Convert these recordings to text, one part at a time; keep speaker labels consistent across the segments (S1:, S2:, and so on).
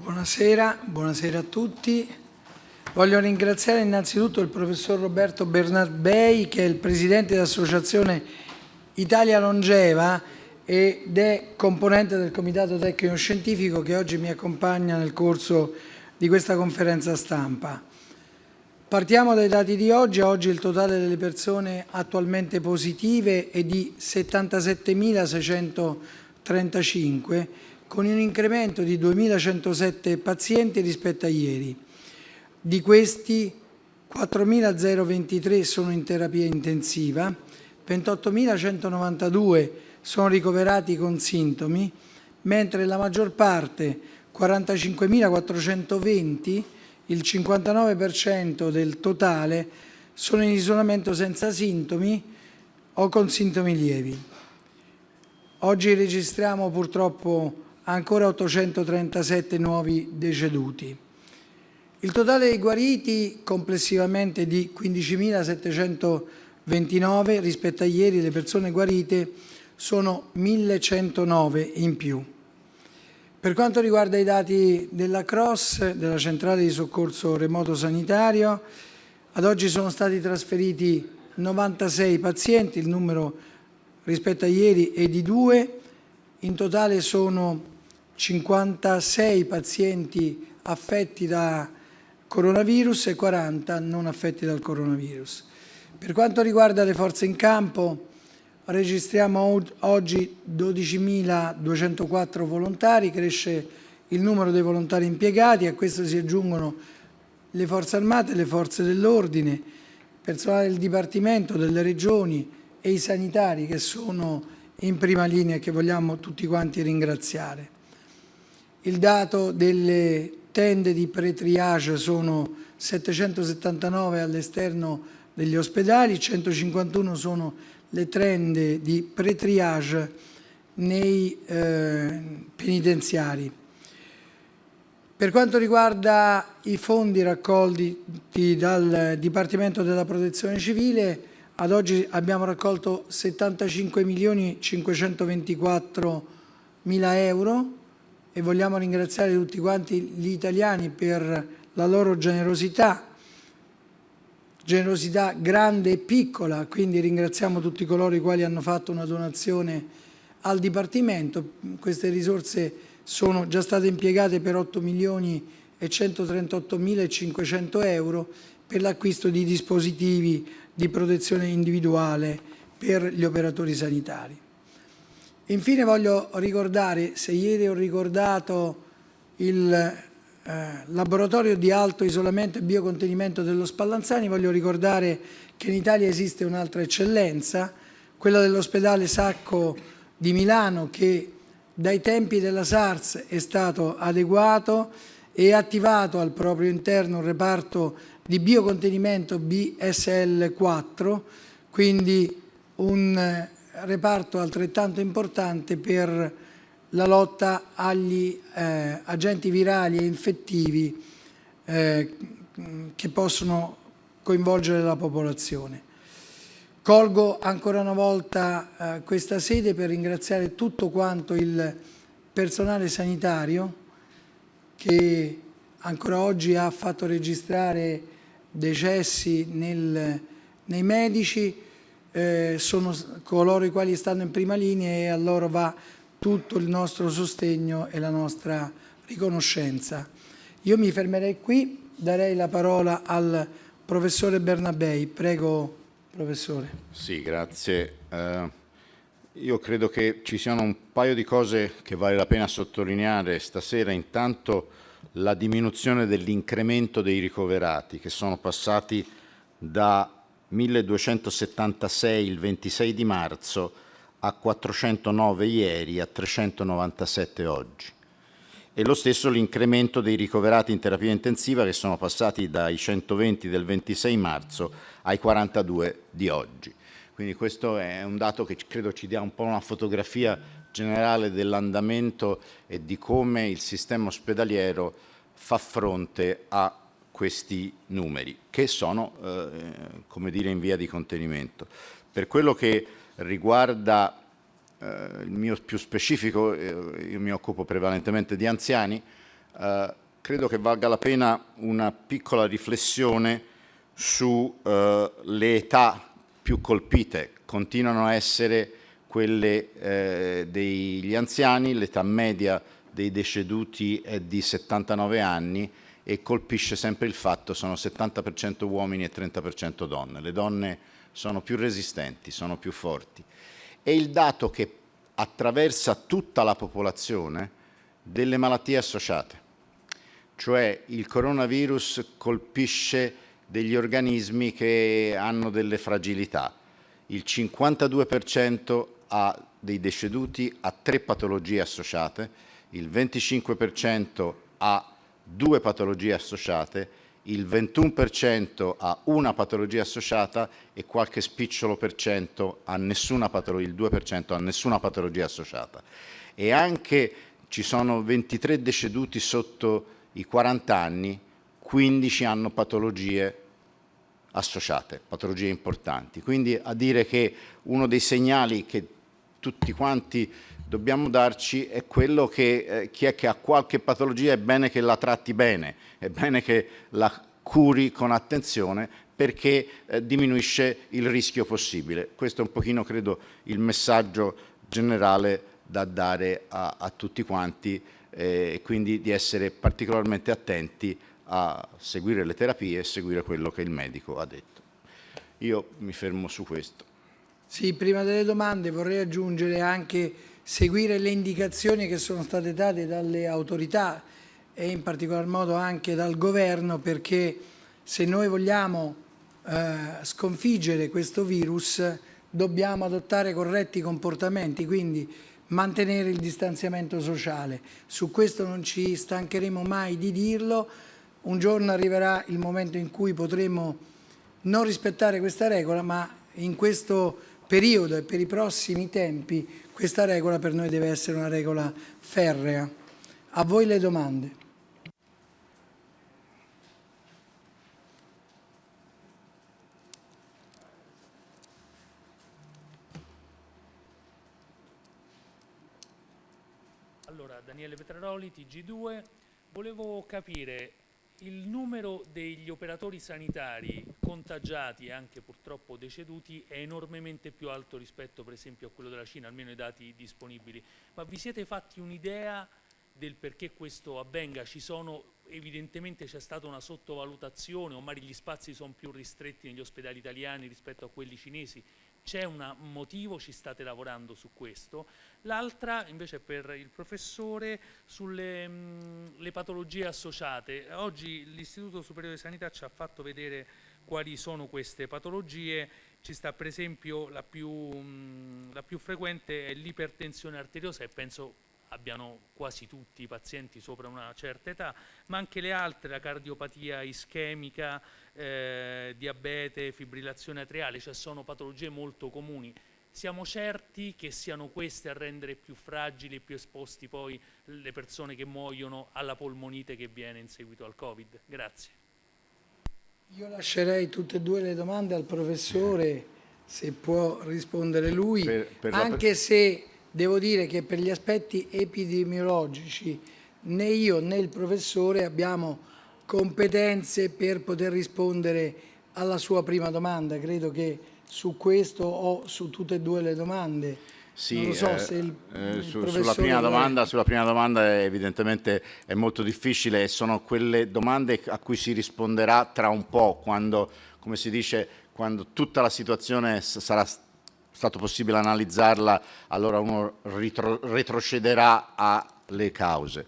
S1: Buonasera, buonasera a tutti. Voglio ringraziare innanzitutto il professor Roberto Bernabei che è il presidente dell'associazione Italia Longeva ed è componente del comitato tecnico scientifico che oggi mi accompagna nel corso di questa conferenza stampa. Partiamo dai dati di oggi. Oggi il totale delle persone attualmente positive è di 77.635 con un incremento di 2.107 pazienti rispetto a ieri. Di questi 4.023 sono in terapia intensiva, 28.192 sono ricoverati con sintomi, mentre la maggior parte, 45.420, il 59% del totale, sono in isolamento senza sintomi o con sintomi lievi. Oggi registriamo purtroppo ancora 837 nuovi deceduti. Il totale dei guariti complessivamente di 15.729 rispetto a ieri le persone guarite sono 1.109 in più. Per quanto riguarda i dati della CROSS, della centrale di soccorso remoto sanitario, ad oggi sono stati trasferiti 96 pazienti, il numero rispetto a ieri è di due, in totale sono 56 pazienti affetti da coronavirus e 40 non affetti dal coronavirus. Per quanto riguarda le forze in campo, registriamo oggi 12.204 volontari, cresce il numero dei volontari impiegati, a questo si aggiungono le forze armate, le forze dell'ordine, personale del Dipartimento, delle regioni e i sanitari che sono in prima linea e che vogliamo tutti quanti ringraziare. Il dato delle tende di pre-triage sono 779 all'esterno degli ospedali, 151 sono le tende di pre-triage nei eh, penitenziari. Per quanto riguarda i fondi raccolti dal Dipartimento della Protezione Civile, ad oggi abbiamo raccolto 75 milioni 524 mila euro e vogliamo ringraziare tutti quanti gli italiani per la loro generosità, generosità grande e piccola, quindi ringraziamo tutti coloro i quali hanno fatto una donazione al Dipartimento. Queste risorse sono già state impiegate per 8 milioni e 138 mila e 500 euro per l'acquisto di dispositivi di protezione individuale per gli operatori sanitari. Infine voglio ricordare, se ieri ho ricordato il eh, laboratorio di alto isolamento e biocontenimento dello Spallanzani, voglio ricordare che in Italia esiste un'altra eccellenza, quella dell'ospedale Sacco di Milano che dai tempi della SARS è stato adeguato e attivato al proprio interno un reparto di biocontenimento BSL4, quindi un reparto altrettanto importante per la lotta agli eh, agenti virali e infettivi eh, che possono coinvolgere la popolazione. Colgo ancora una volta eh, questa sede per ringraziare tutto quanto il personale sanitario che ancora oggi ha fatto registrare decessi nel, nei medici, eh, sono coloro i quali stanno in prima linea e a loro va tutto il nostro sostegno e la nostra riconoscenza. Io mi fermerei qui, darei la parola al professore Bernabei. Prego, professore.
S2: Sì, grazie. Uh, io credo che ci siano un paio di cose che vale la pena sottolineare stasera. Intanto la diminuzione dell'incremento dei ricoverati che sono passati da 1276 il 26 di marzo a 409 ieri a 397 oggi e lo stesso l'incremento dei ricoverati in terapia intensiva che sono passati dai 120 del 26 marzo ai 42 di oggi. Quindi questo è un dato che credo ci dia un po' una fotografia generale dell'andamento e di come il sistema ospedaliero fa fronte a questi numeri, che sono eh, come dire, in via di contenimento. Per quello che riguarda eh, il mio più specifico, eh, io mi occupo prevalentemente di anziani, eh, credo che valga la pena una piccola riflessione sulle eh, età più colpite. Continuano a essere quelle eh, degli anziani, l'età media dei deceduti è di 79 anni e colpisce sempre il fatto sono 70% uomini e 30% donne. Le donne sono più resistenti, sono più forti. E il dato che attraversa tutta la popolazione delle malattie associate, cioè il coronavirus colpisce degli organismi che hanno delle fragilità. Il 52% ha dei deceduti ha tre patologie associate, il 25% ha due patologie associate, il 21% ha una patologia associata e qualche spicciolo per cento ha nessuna patologia, il 2% ha nessuna patologia associata. E anche ci sono 23 deceduti sotto i 40 anni, 15 hanno patologie associate, patologie importanti. Quindi a dire che uno dei segnali che tutti quanti dobbiamo darci è quello che eh, chi è che ha qualche patologia è bene che la tratti bene, è bene che la curi con attenzione perché eh, diminuisce il rischio possibile. Questo è un pochino, credo, il messaggio generale da dare a, a tutti quanti eh, e quindi di essere particolarmente attenti a seguire le terapie e seguire quello che il medico ha detto. Io mi fermo su questo.
S1: Sì, prima delle domande vorrei aggiungere anche seguire le indicazioni che sono state date dalle autorità e in particolar modo anche dal governo perché se noi vogliamo eh, sconfiggere questo virus dobbiamo adottare corretti comportamenti, quindi mantenere il distanziamento sociale. Su questo non ci stancheremo mai di dirlo, un giorno arriverà il momento in cui potremo non rispettare questa regola, ma in questo periodo e per i prossimi tempi questa regola per noi deve essere una regola ferrea. A voi le domande.
S3: Allora, Daniele Petraroli, TG2, volevo capire il numero degli operatori sanitari contagiati e anche purtroppo deceduti è enormemente più alto rispetto per esempio a quello della Cina, almeno i dati disponibili. Ma vi siete fatti un'idea del perché questo avvenga? Sono, evidentemente c'è stata una sottovalutazione, o magari gli spazi sono più ristretti negli ospedali italiani rispetto a quelli cinesi c'è un motivo, ci state lavorando su questo. L'altra invece per il professore sulle mh, patologie associate. Oggi l'Istituto Superiore di Sanità ci ha fatto vedere quali sono queste patologie, ci sta per esempio la più, mh, la più frequente è l'ipertensione arteriosa e penso abbiano quasi tutti i pazienti sopra una certa età, ma anche le altre, la cardiopatia ischemica, eh, diabete, fibrillazione atriale, cioè sono patologie molto comuni. Siamo certi che siano queste a rendere più fragili e più esposti poi le persone che muoiono alla polmonite che viene in seguito al Covid? Grazie.
S1: Io lascerei tutte e due le domande al professore, se può rispondere lui, per, per anche se Devo dire che per gli aspetti epidemiologici né io né il professore abbiamo competenze per poter rispondere alla sua prima domanda. Credo che su questo o su tutte e due le domande
S2: sì, so eh, il, eh, su, sulla, prima domanda, sulla, prima domanda, evidentemente è molto difficile e sono quelle domande a cui si risponderà tra un po' quando, come si dice, quando tutta la situazione sarà stato possibile analizzarla, allora uno retrocederà alle cause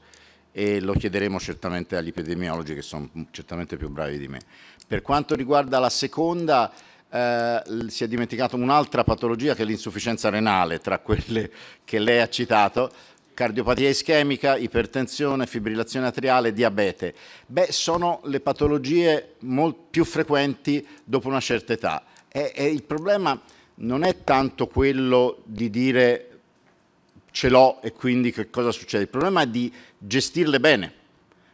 S2: e lo chiederemo certamente agli epidemiologi che sono certamente più bravi di me. Per quanto riguarda la seconda, eh, si è dimenticato un'altra patologia che è l'insufficienza renale, tra quelle che lei ha citato, cardiopatia ischemica, ipertensione, fibrillazione atriale, diabete. Beh, sono le patologie più frequenti dopo una certa età. E, e il problema non è tanto quello di dire ce l'ho e quindi che cosa succede, il problema è di gestirle bene.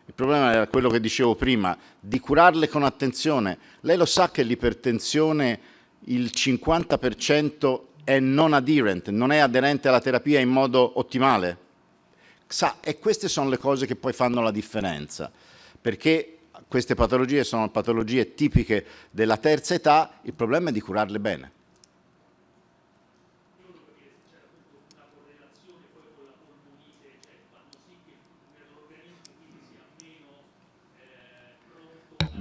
S2: Il problema era quello che dicevo prima, di curarle con attenzione. Lei lo sa che l'ipertensione, il 50% è non adherent, non è aderente alla terapia in modo ottimale? sa, e queste sono le cose che poi fanno la differenza, perché queste patologie sono patologie tipiche della terza età, il problema è di curarle bene.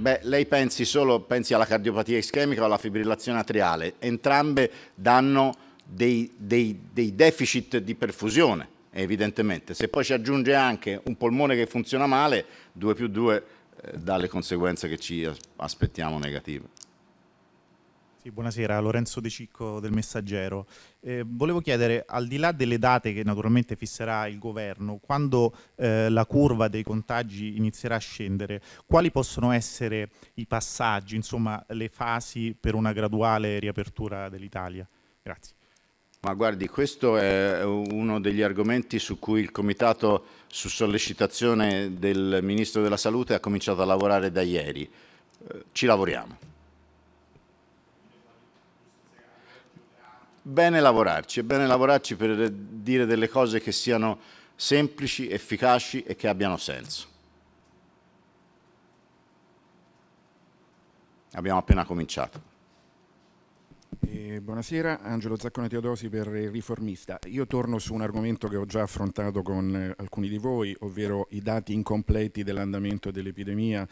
S2: Beh, lei pensi solo pensi alla cardiopatia ischemica o alla fibrillazione atriale, entrambe danno dei, dei, dei deficit di perfusione, evidentemente. Se poi ci aggiunge anche un polmone che funziona male, 2 più 2 eh, dà le conseguenze che ci aspettiamo negative.
S4: Sì, buonasera, Lorenzo De Cicco del Messaggero. Eh, volevo chiedere, al di là delle date che naturalmente fisserà il governo, quando eh, la curva dei contagi inizierà a scendere, quali possono essere i passaggi, insomma, le fasi per una graduale riapertura dell'Italia? Grazie.
S2: Ma guardi, questo è uno degli argomenti su cui il Comitato, su sollecitazione del Ministro della Salute, ha cominciato a lavorare da ieri. Eh, ci lavoriamo. Bene lavorarci, è bene lavorarci per dire delle cose che siano semplici, efficaci e che abbiano senso. Abbiamo appena cominciato.
S5: Eh, buonasera, Angelo Zaccone Teodosi per il Riformista. Io torno su un argomento che ho già affrontato con eh, alcuni di voi, ovvero i dati incompleti dell'andamento dell'epidemia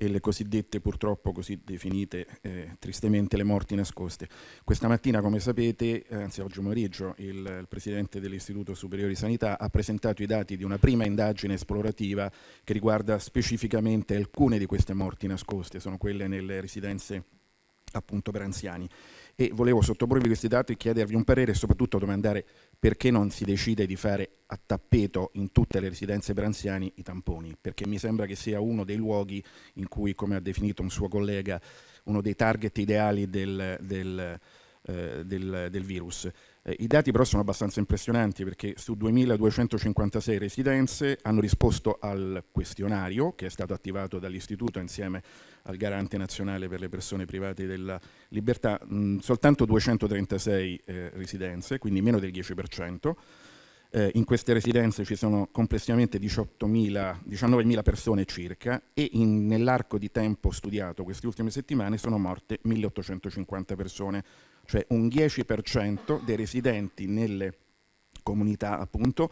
S5: e le cosiddette purtroppo così definite eh, tristemente le morti nascoste. Questa mattina come sapete, anzi oggi pomeriggio, il, il Presidente dell'Istituto Superiore di Sanità ha presentato i dati di una prima indagine esplorativa che riguarda specificamente alcune di queste morti nascoste, sono quelle nelle residenze appunto per anziani e volevo sottoporvi questi dati e chiedervi un parere e soprattutto domandare perché non si decide di fare a tappeto in tutte le residenze per anziani i tamponi, perché mi sembra che sia uno dei luoghi in cui, come ha definito un suo collega, uno dei target ideali del, del, eh, del, del virus. Eh, I dati però sono abbastanza impressionanti perché su 2.256 residenze hanno risposto al questionario che è stato attivato dall'Istituto insieme al Garante Nazionale per le persone private della libertà, mh, soltanto 236 eh, residenze, quindi meno del 10%. Eh, in queste residenze ci sono complessivamente 19.000 persone circa e nell'arco di tempo studiato queste ultime settimane sono morte 1.850 persone, cioè un 10% dei residenti nelle comunità appunto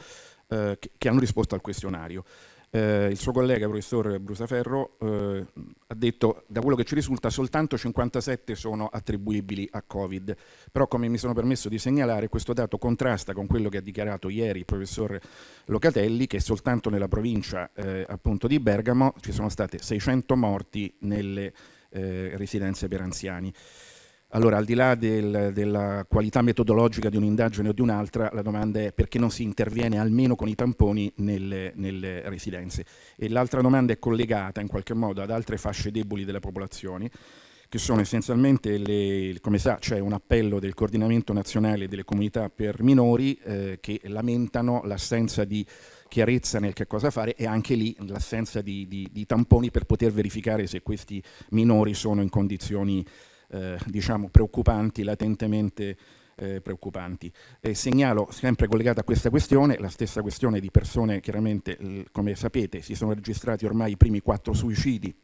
S5: eh, che, che hanno risposto al questionario. Eh, il suo collega, il professor Brusaferro, eh, ha detto da quello che ci risulta soltanto 57 sono attribuibili a Covid, però come mi sono permesso di segnalare questo dato contrasta con quello che ha dichiarato ieri il professor Locatelli che soltanto nella provincia eh, appunto di Bergamo ci sono state 600 morti nelle eh, residenze per anziani. Allora, al di là del, della qualità metodologica di un'indagine o di un'altra, la domanda è perché non si interviene almeno con i tamponi nelle, nelle residenze. E l'altra domanda è collegata in qualche modo ad altre fasce deboli della popolazione, che sono essenzialmente, le, come sa, c'è un appello del coordinamento nazionale delle comunità per minori eh, che lamentano l'assenza di chiarezza nel che cosa fare e anche lì l'assenza di, di, di tamponi per poter verificare se questi minori sono in condizioni eh, diciamo preoccupanti, latentemente eh, preoccupanti. E segnalo, sempre collegata a questa questione, la stessa questione di persone, chiaramente, come sapete, si sono registrati ormai i primi quattro suicidi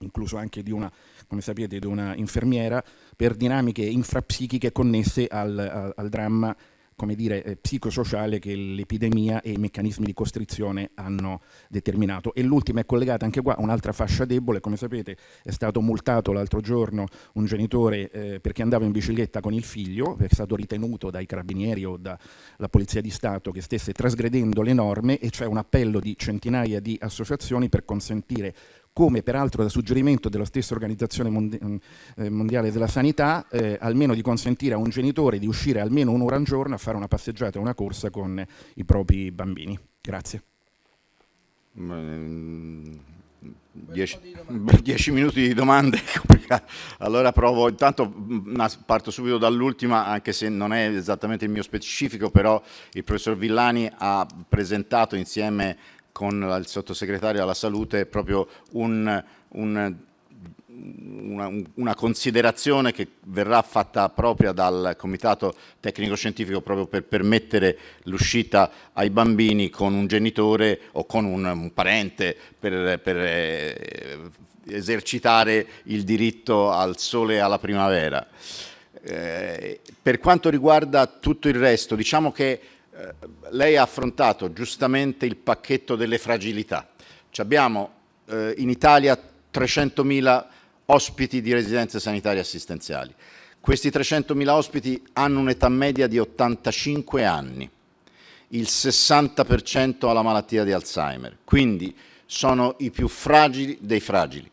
S5: incluso anche di una, come sapete, di una infermiera, per dinamiche infrapsichiche connesse al, al, al dramma come dire, eh, psicosociale che l'epidemia e i meccanismi di costrizione hanno determinato. E l'ultima è collegata anche qua a un'altra fascia debole, come sapete è stato multato l'altro giorno un genitore eh, perché andava in bicicletta con il figlio, è stato ritenuto dai carabinieri o dalla Polizia di Stato che stesse trasgredendo le norme e c'è un appello di centinaia di associazioni per consentire come peraltro da suggerimento della stessa Organizzazione mm, eh, Mondiale della Sanità, eh, almeno di consentire a un genitore di uscire almeno un'ora al giorno a fare una passeggiata o una corsa con i propri bambini. Grazie.
S2: Mm, dieci, dieci, minuti di domande, allora provo, intanto mm, parto subito dall'ultima, anche se non è esattamente il mio specifico, però il professor Villani ha presentato insieme con il sottosegretario alla salute proprio un, un una, una, considerazione che verrà fatta propria dal Comitato Tecnico Scientifico proprio per permettere l'uscita ai bambini con un genitore o con un, un parente per, per eh, esercitare il diritto al sole e alla primavera. Eh, per quanto riguarda tutto il resto, diciamo che eh, lei ha affrontato giustamente il pacchetto delle fragilità. Ci abbiamo eh, in Italia 300.000 ospiti di residenze sanitarie assistenziali. Questi 300.000 ospiti hanno un'età media di 85 anni, il 60% ha la malattia di Alzheimer, quindi sono i più fragili dei fragili.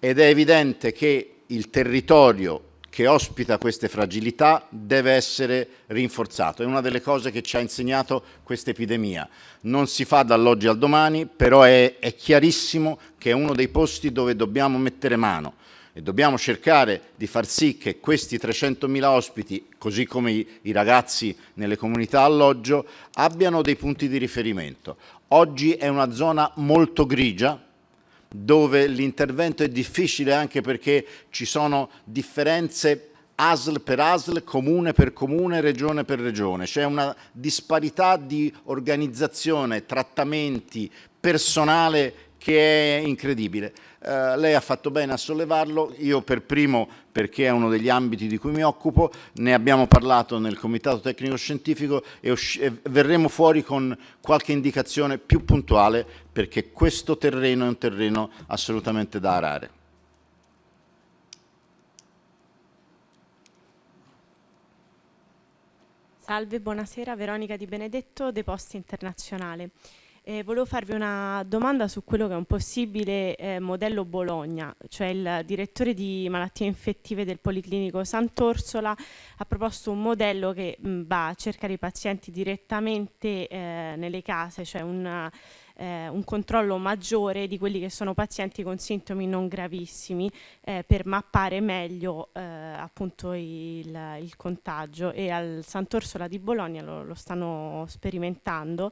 S2: Ed è evidente che il territorio che ospita queste fragilità deve essere rinforzato. È una delle cose che ci ha insegnato questa epidemia. Non si fa dall'oggi al domani, però è, è chiarissimo che è uno dei posti dove dobbiamo mettere mano e dobbiamo cercare di far sì che questi 300.000 ospiti, così come i, i, ragazzi nelle comunità alloggio, abbiano dei punti di riferimento. Oggi è una zona molto grigia, dove l'intervento è difficile anche perché ci sono differenze ASL per ASL, comune per comune, regione per regione. C'è una disparità di organizzazione, trattamenti, personale che è incredibile. Uh, lei ha fatto bene a sollevarlo, io per primo perché è uno degli ambiti di cui mi occupo, ne abbiamo parlato nel Comitato Tecnico Scientifico e, e verremo fuori con qualche indicazione più puntuale perché questo terreno è un terreno assolutamente da arare.
S6: Salve, buonasera, Veronica Di Benedetto, Deposti Internazionale. Eh, volevo farvi una domanda su quello che è un possibile eh, modello Bologna, cioè il direttore di malattie infettive del Policlinico Sant'Orsola ha proposto un modello che mh, va a cercare i pazienti direttamente eh, nelle case, cioè una, eh, un controllo maggiore di quelli che sono pazienti con sintomi non gravissimi eh, per mappare meglio eh, appunto il, il, contagio. E al Sant'Orsola di Bologna lo, lo stanno sperimentando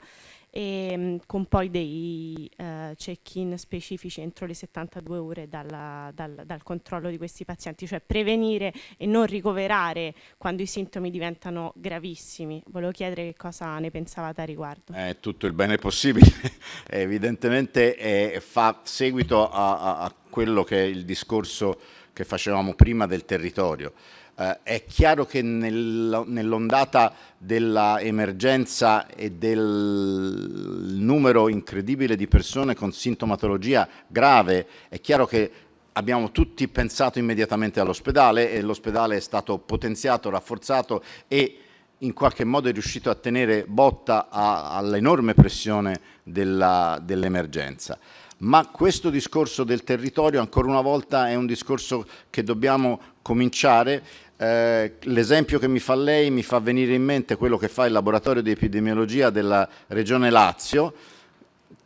S6: e, ehm, con poi dei uh, check-in specifici entro le 72 ore dalla, dal, dal, controllo di questi pazienti, cioè prevenire e non ricoverare quando i sintomi diventano gravissimi. Volevo chiedere che cosa ne pensavate a riguardo.
S2: È tutto il bene possibile, evidentemente è, fa seguito a, a, a quello che è il discorso che facevamo prima del territorio. Eh, è chiaro che nel, nell'ondata dell'emergenza e del numero incredibile di persone con sintomatologia grave, è chiaro che abbiamo tutti pensato immediatamente all'ospedale e l'ospedale è stato potenziato, rafforzato e in qualche modo è riuscito a tenere botta all'enorme pressione dell'emergenza. Ma questo discorso del territorio ancora una volta è un discorso che dobbiamo cominciare eh, l'esempio che mi fa lei mi fa venire in mente quello che fa il laboratorio di epidemiologia della regione Lazio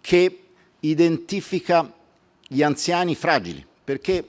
S2: che identifica gli anziani fragili perché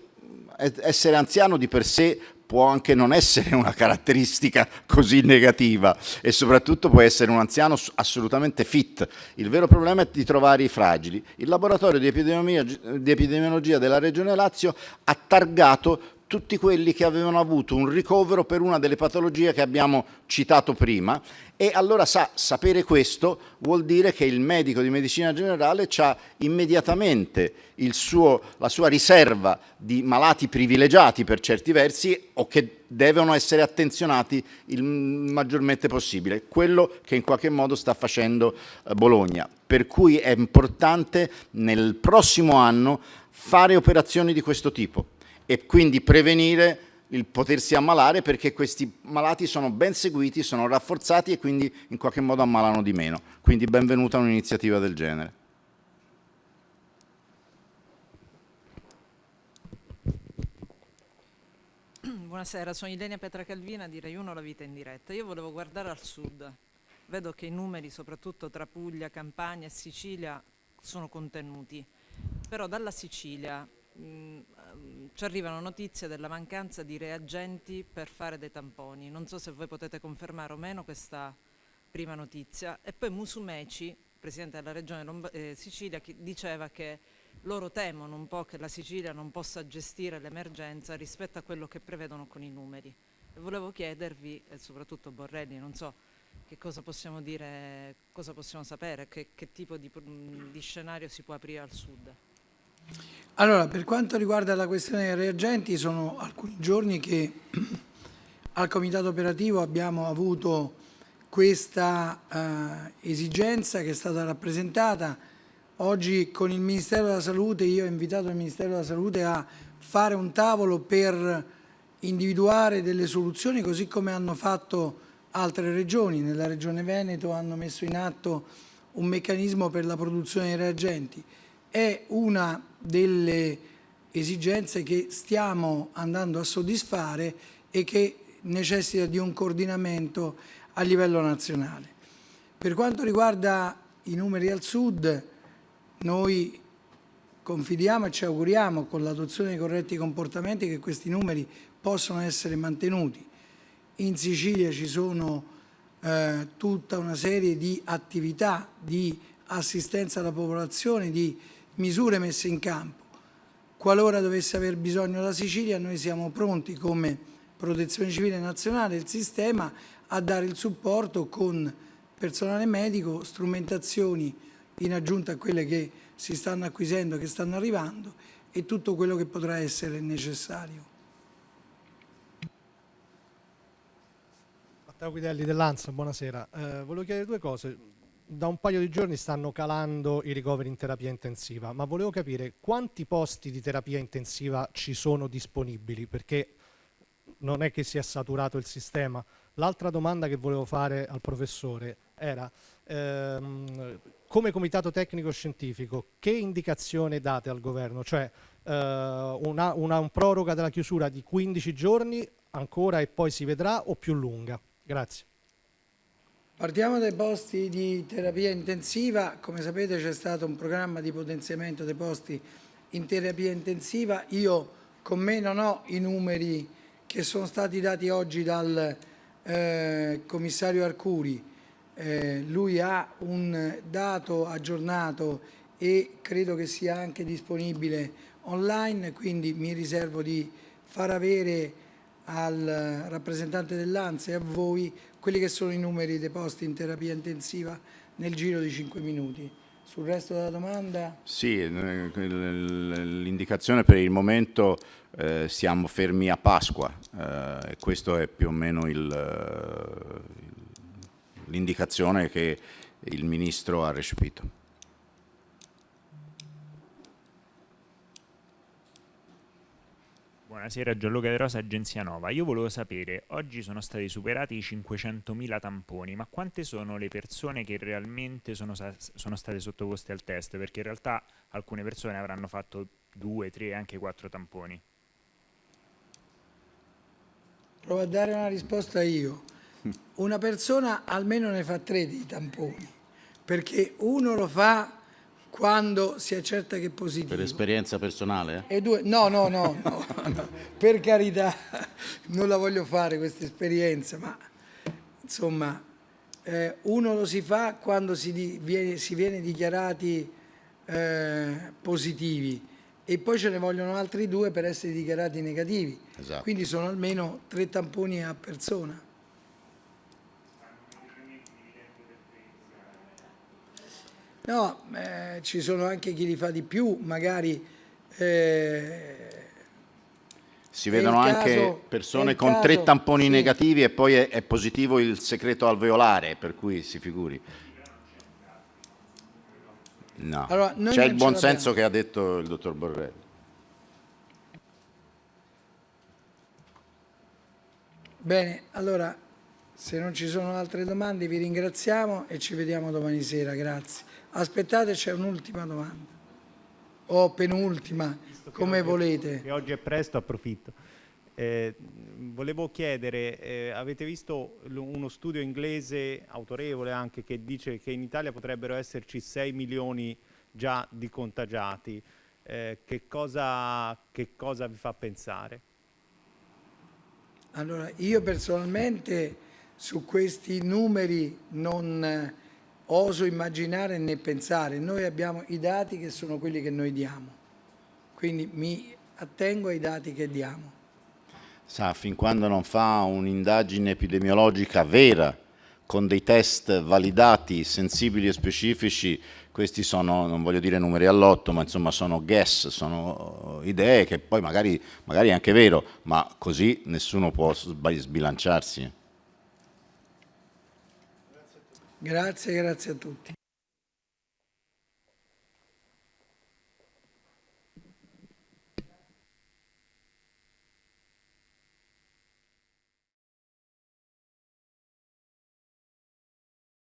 S2: essere anziano di per sé può anche non essere una caratteristica così negativa e soprattutto può essere un anziano assolutamente fit. Il vero problema è di trovare i fragili. Il laboratorio di epidemiologia, di epidemiologia della Regione Lazio ha targato tutti quelli che avevano avuto un ricovero per una delle patologie che abbiamo citato prima. E allora sa, sapere questo vuol dire che il medico di medicina generale ha immediatamente suo, la sua riserva di malati privilegiati per certi versi o che devono essere attenzionati il maggiormente possibile, quello che in qualche modo sta facendo eh, Bologna. Per cui è importante nel prossimo anno fare operazioni di questo tipo e quindi prevenire il potersi ammalare perché questi malati sono ben seguiti, sono rafforzati e quindi in qualche modo ammalano di meno. Quindi benvenuta un'iniziativa del genere.
S7: Buonasera, sono Ilenia Petra Calvina di Rai 1 La Vita in Diretta. Io volevo guardare al sud. Vedo che i numeri, soprattutto tra Puglia, Campania e Sicilia, sono contenuti. Però dalla Sicilia mm, ci arrivano notizie della mancanza di reagenti per fare dei tamponi. Non so se voi potete confermare o meno questa prima notizia. E poi Musumeci, presidente della regione Lomb eh, Sicilia, diceva che loro temono un po' che la Sicilia non possa gestire l'emergenza rispetto a quello che prevedono con i numeri. E volevo chiedervi, e soprattutto Borrelli, non so che cosa possiamo dire, cosa possiamo sapere, che, che tipo di, di scenario si può aprire al sud.
S1: Allora, per quanto riguarda la questione dei reagenti, sono alcuni giorni che al comitato operativo abbiamo avuto questa eh, esigenza che è stata rappresentata. Oggi con il Ministero della Salute, io ho invitato il Ministero della Salute a fare un tavolo per individuare delle soluzioni, così come hanno fatto altre regioni. Nella regione Veneto hanno messo in atto un meccanismo per la produzione dei reagenti. È una delle esigenze che stiamo andando a soddisfare e che necessita di un coordinamento a livello nazionale. Per quanto riguarda i numeri al sud, noi confidiamo e ci auguriamo con l'adozione di corretti comportamenti che questi numeri possano essere mantenuti. In Sicilia ci sono eh, tutta una serie di attività di assistenza alla popolazione, di misure messe in campo. Qualora dovesse aver bisogno la Sicilia, noi siamo pronti come Protezione Civile Nazionale, il sistema, a dare il supporto con personale medico, strumentazioni in aggiunta a quelle che si stanno acquisendo, che stanno arrivando e tutto quello che potrà essere necessario.
S8: Matteo Guidelli dell'ANSA, buonasera. Eh, volevo chiedere due cose. Da un paio di giorni stanno calando i ricoveri in terapia intensiva, ma volevo capire quanti posti di terapia intensiva ci sono disponibili, perché non è che sia saturato il sistema. L'altra domanda che volevo fare al professore era, ehm, come comitato tecnico scientifico, che indicazione date al governo? Cioè eh, una, una un proroga della chiusura di 15 giorni ancora e poi si vedrà o più lunga? Grazie.
S1: Partiamo dai posti di terapia intensiva. Come sapete c'è stato un programma di potenziamento dei posti in terapia intensiva. Io con me non ho i numeri che sono stati dati oggi dal eh, commissario Arcuri. Eh, lui ha un dato aggiornato e credo che sia anche disponibile online, quindi mi riservo di far avere al rappresentante dell'ANSA e a voi quelli che sono i numeri dei posti in terapia intensiva nel giro di 5 minuti. Sul resto della domanda?
S2: Sì, l'indicazione per il momento eh, siamo fermi a Pasqua eh, e questo è più o meno l'indicazione che il Ministro ha recepito.
S9: Buonasera, Gianluca De Rosa, Agenzia Nova. Io volevo sapere, oggi sono stati superati i 500.000 tamponi, ma quante sono le persone che realmente sono, sono, state sottoposte al test? Perché in realtà alcune persone avranno fatto due, tre, anche quattro tamponi.
S1: Provo a dare una risposta io. Una persona almeno ne fa tre di tamponi, perché uno lo fa quando si accerta che è positivo.
S2: Per esperienza personale?
S1: E due, no, no, no, no, no, per carità, non la voglio fare questa esperienza, ma insomma, eh, uno lo si fa quando si, di, viene, si viene dichiarati eh, positivi e poi ce ne vogliono altri due per essere dichiarati negativi. Esatto. Quindi sono almeno tre tamponi a persona. No, eh, ci sono anche chi li fa di più, magari... Eh,
S2: si vedono anche caso, persone con caso, tre tamponi sì. negativi e poi è, è, positivo il segreto alveolare, per cui si figuri. No, allora, c'è il buon senso che ha detto il dottor Borrelli.
S1: Bene, allora se non ci sono altre domande vi ringraziamo e ci vediamo domani sera, grazie. Aspettate, c'è un'ultima domanda. O penultima, come
S4: oggi,
S1: volete.
S4: Che oggi è presto, approfitto. Eh, volevo chiedere, eh, avete visto uno studio inglese autorevole anche che dice che in Italia potrebbero esserci 6 milioni già di contagiati. Eh, che, cosa, che cosa vi fa pensare?
S1: Allora, io personalmente su questi numeri non oso immaginare né pensare. Noi abbiamo i dati che sono quelli che noi diamo, quindi mi attengo ai dati che diamo.
S2: Sa, fin quando non fa un'indagine epidemiologica vera, con dei test validati, sensibili e specifici, questi sono, non voglio dire numeri all'otto, ma insomma sono guess, sono idee che poi magari, magari è anche vero, ma così nessuno può sbilanciarsi.
S1: Grazie, grazie a tutti.